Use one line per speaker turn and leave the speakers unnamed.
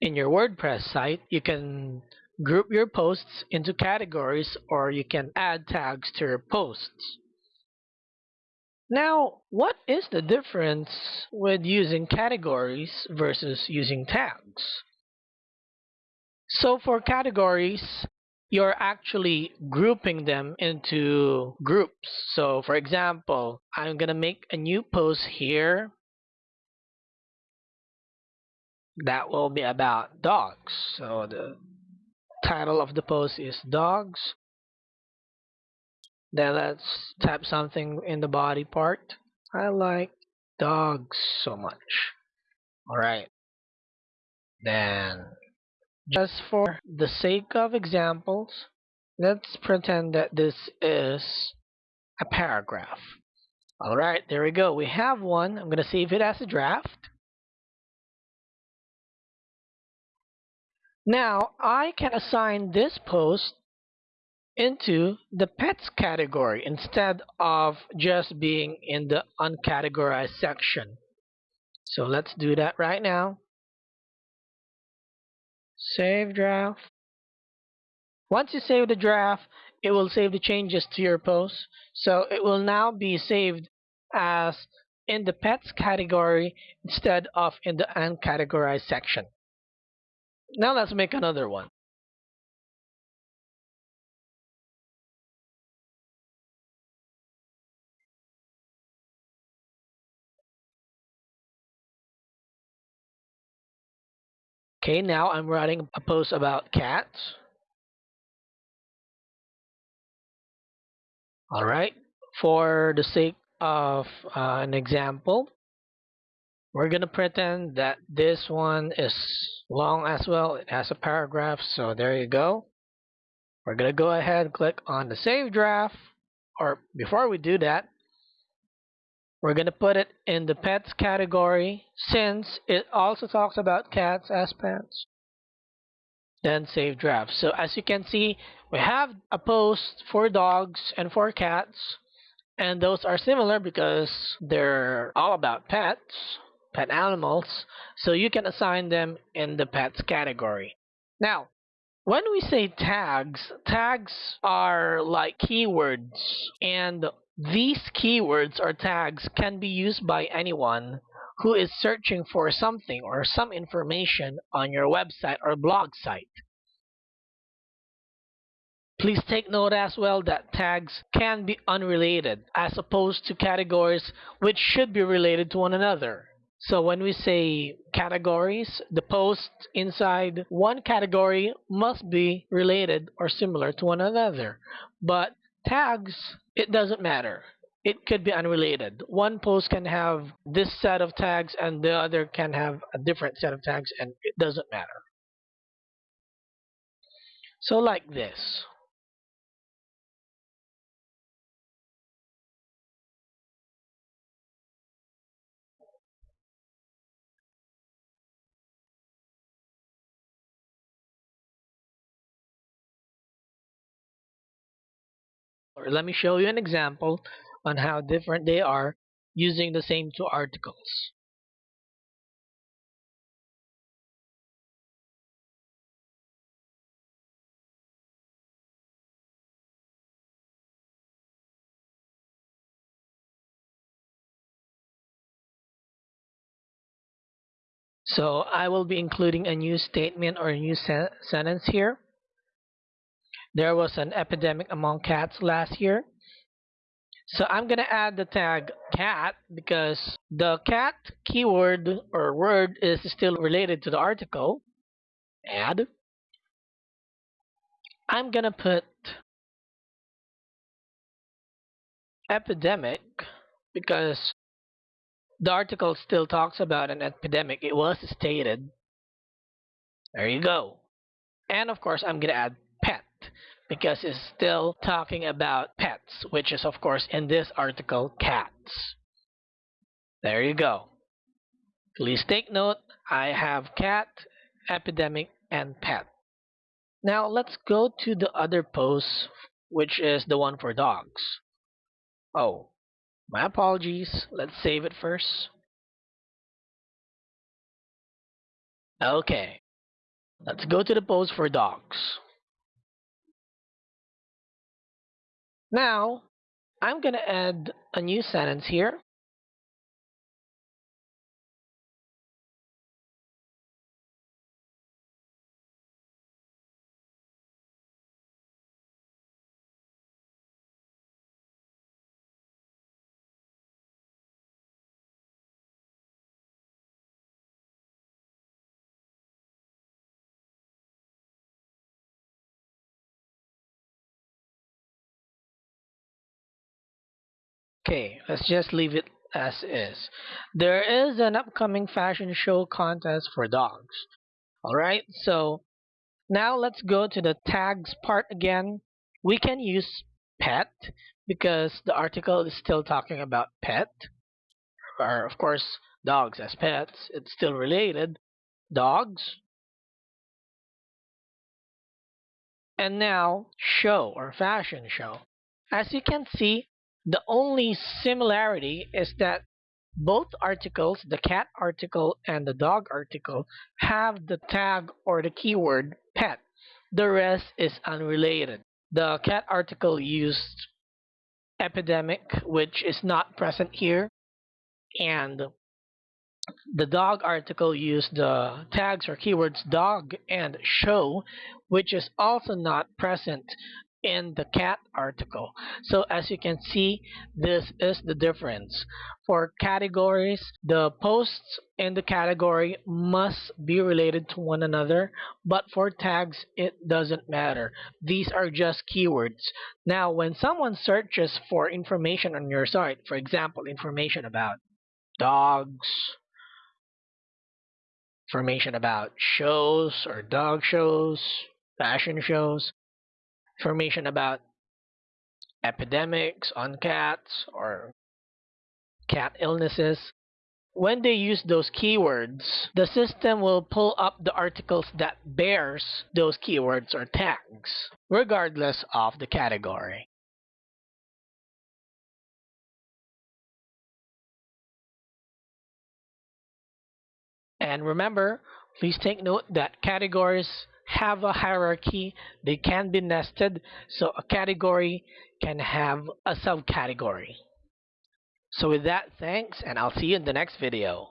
in your WordPress site, you can group your posts into categories or you can add tags to your posts. Now, what is the difference with using categories versus using tags? So for categories, you're actually grouping them into groups. So for example, I'm going to make a new post here that will be about dogs. So the title of the post is dogs. Then let's type something in the body part. I like dogs so much. Alright. Then, just for the sake of examples, let's pretend that this is a paragraph. Alright, there we go. We have one. I'm going to save it as a draft. Now, I can assign this post into the pets category instead of just being in the uncategorized section. So let's do that right now. Save draft. Once you save the draft, it will save the changes to your post. So it will now be saved as in the pets category instead of in the uncategorized section. Now let's make another one. Okay, now I'm writing a post about cats. Alright, for the sake of uh, an example, we're going to pretend that this one is long as well. It has a paragraph, so there you go. We're going to go ahead and click on the save draft. Or before we do that, we're going to put it in the pets category since it also talks about cats as pets. Then save draft. So as you can see, we have a post for dogs and for cats. And those are similar because they're all about pets, pet animals. So you can assign them in the pets category. Now, when we say tags, tags are like keywords and these keywords or tags can be used by anyone who is searching for something or some information on your website or blog site. Please take note as well that tags can be unrelated as opposed to categories which should be related to one another. So when we say categories, the posts inside one category must be related or similar to one another. But tags, it doesn't matter. It could be unrelated. One post can have this set of tags and the other can have a different set of tags and it doesn't matter. So like this. Let me show you an example on how different they are using the same two articles. So I will be including a new statement or a new sen sentence here. There was an epidemic among cats last year. So I'm going to add the tag cat because the cat keyword or word is still related to the article. Add. I'm going to put epidemic because the article still talks about an epidemic. It was stated. There you go. And of course, I'm going to add because it's still talking about pets, which is, of course, in this article, cats. There you go. Please take note, I have cat, epidemic, and pet. Now let's go to the other post, which is the one for dogs. Oh, my apologies. Let's save it first. Okay. Let's go to the post for dogs. Now, I'm going to add a new sentence here. Okay, let's just leave it as is. There is an upcoming fashion show contest for dogs. Alright, so now let's go to the tags part again. We can use pet because the article is still talking about pet. Or, of course, dogs as pets. It's still related. Dogs. And now, show or fashion show. As you can see, the only similarity is that both articles, the cat article and the dog article, have the tag or the keyword pet. The rest is unrelated. The cat article used epidemic, which is not present here, and the dog article used the tags or keywords dog and show, which is also not present in the cat article. So as you can see, this is the difference. For categories, the posts in the category must be related to one another, but for tags, it doesn't matter. These are just keywords. Now, when someone searches for information on your site, for example, information about dogs, information about shows or dog shows, fashion shows, information about epidemics on cats or cat illnesses. When they use those keywords, the system will pull up the articles that bears those keywords or tags, regardless of the category. And remember, please take note that categories have a hierarchy. They can be nested, so a category can have a subcategory. So with that, thanks, and I'll see you in the next video.